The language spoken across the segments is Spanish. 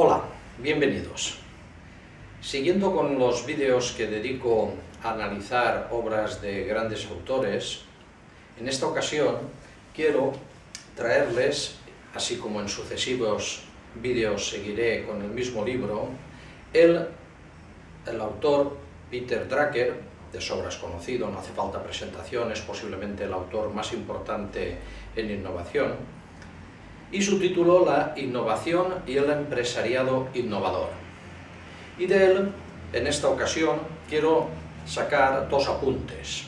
Hola, bienvenidos. Siguiendo con los vídeos que dedico a analizar obras de grandes autores, en esta ocasión quiero traerles, así como en sucesivos vídeos seguiré con el mismo libro, el, el autor Peter Drucker, de sobras conocido, no hace falta presentación, es posiblemente el autor más importante en innovación, y su título La innovación y el empresariado innovador. Y de él, en esta ocasión, quiero sacar dos apuntes.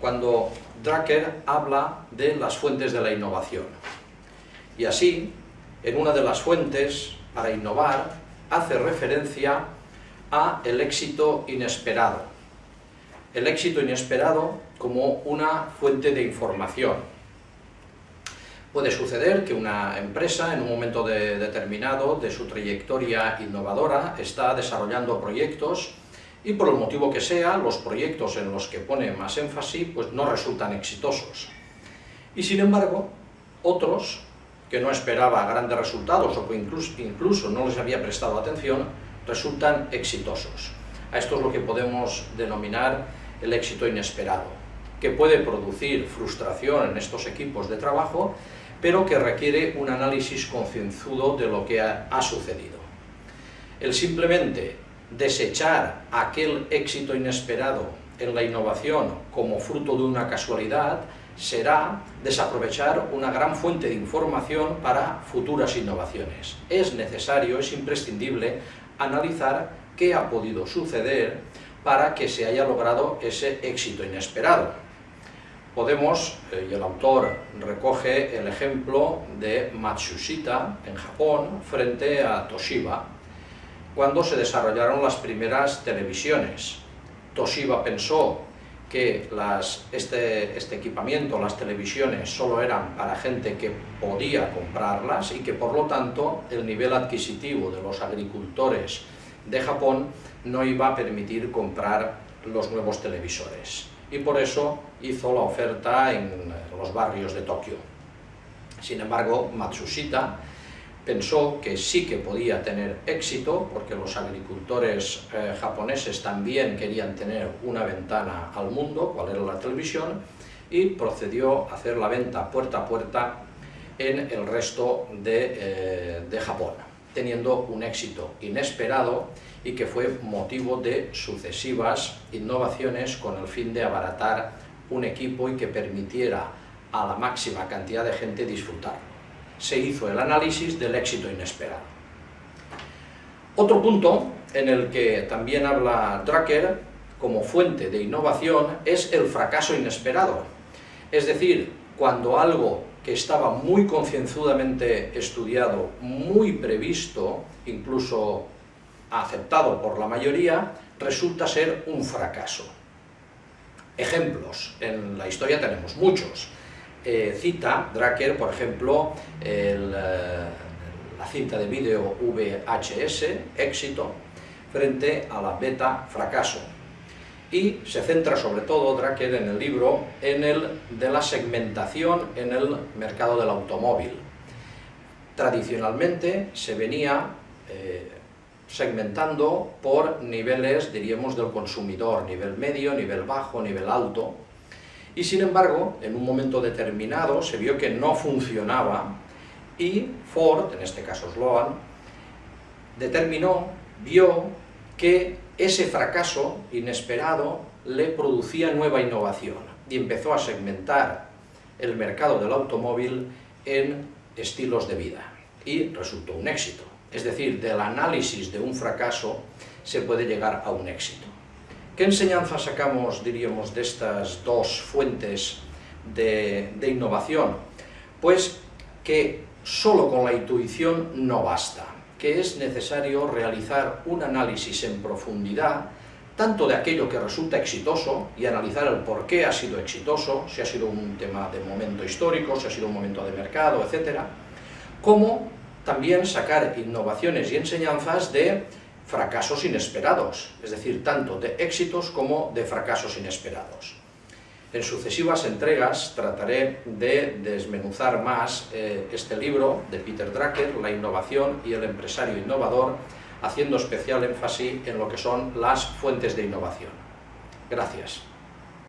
Cuando Drucker habla de las fuentes de la innovación. Y así, en una de las fuentes, para innovar, hace referencia a el éxito inesperado. El éxito inesperado como una fuente de información. Puede suceder que una empresa en un momento determinado de su trayectoria innovadora está desarrollando proyectos y por el motivo que sea, los proyectos en los que pone más énfasis pues no resultan exitosos. Y sin embargo, otros que no esperaba grandes resultados o que incluso, incluso no les había prestado atención, resultan exitosos. A esto es lo que podemos denominar el éxito inesperado, que puede producir frustración en estos equipos de trabajo, pero que requiere un análisis concienzudo de lo que ha, sucedido. El simplemente desechar aquel éxito inesperado en la innovación como fruto de una casualidad será desaprovechar una gran fuente de información para futuras innovaciones. Es necesario, es imprescindible analizar qué ha podido suceder para que se haya logrado ese éxito inesperado. Podemos, eh, y el autor recoge el ejemplo de Matsushita en Japón frente a Toshiba, cuando se desarrollaron las primeras televisiones. Toshiba pensó que este, este, equipamiento, las televisiones, solo eran para gente que podía comprarlas y que por lo tanto el nivel adquisitivo de los agricultores de Japón no iba a permitir comprar los nuevos televisores. Y por eso hizo la oferta en los barrios de Tokio. Sin embargo, Matsushita pensó que sí que podía tener éxito, porque los agricultores eh, japoneses también querían tener una ventana al mundo, cual era la televisión, y procedió a hacer la venta puerta a puerta en el resto de, eh, de Japón, teniendo un éxito inesperado y que fue motivo de sucesivas innovaciones con el fin de abaratar un equipo y que permitiera a la máxima cantidad de gente disfrutarlo se hizo el análisis del éxito inesperado. Otro punto en el que también habla Drucker como fuente de innovación es el fracaso inesperado. Es decir, cuando algo que estaba muy concienzudamente estudiado, muy previsto, incluso aceptado por la mayoría, resulta ser un fracaso. Ejemplos, en la historia tenemos muchos. Eh, cita Drucker, por ejemplo, eh, la cinta de vídeo VHS, éxito, frente a la beta, fracaso. Y se centra sobre todo Drucker en el libro en el de la segmentación en el mercado del automóvil. Tradicionalmente se venía eh, segmentando por niveles, diríamos, del consumidor, nivel medio, nivel bajo, nivel alto, y sin embargo, en un momento determinado se vio que no funcionaba y Ford, en este caso Sloan, determinó, vio que ese fracaso inesperado le producía nueva innovación y empezó a segmentar el mercado del automóvil en estilos de vida y resultó un éxito. Es decir, del análisis de un fracaso se puede llegar a un éxito. ¿Qué enseñanza sacamos, diríamos, de estas dos fuentes de, innovación? Pues que solo con la intuición no basta, que es necesario realizar un análisis en profundidad tanto de aquello que resulta exitoso y analizar el por qué ha sido exitoso, si ha sido un tema de momento histórico, si ha sido un momento de mercado, etc., como también sacar innovaciones y enseñanzas de fracasos inesperados, es decir, tanto de éxitos como de fracasos inesperados. En sucesivas entregas trataré de desmenuzar más eh, este libro de Peter Drucker, La innovación y el empresario innovador, haciendo especial énfasis en lo que son las fuentes de innovación. Gracias.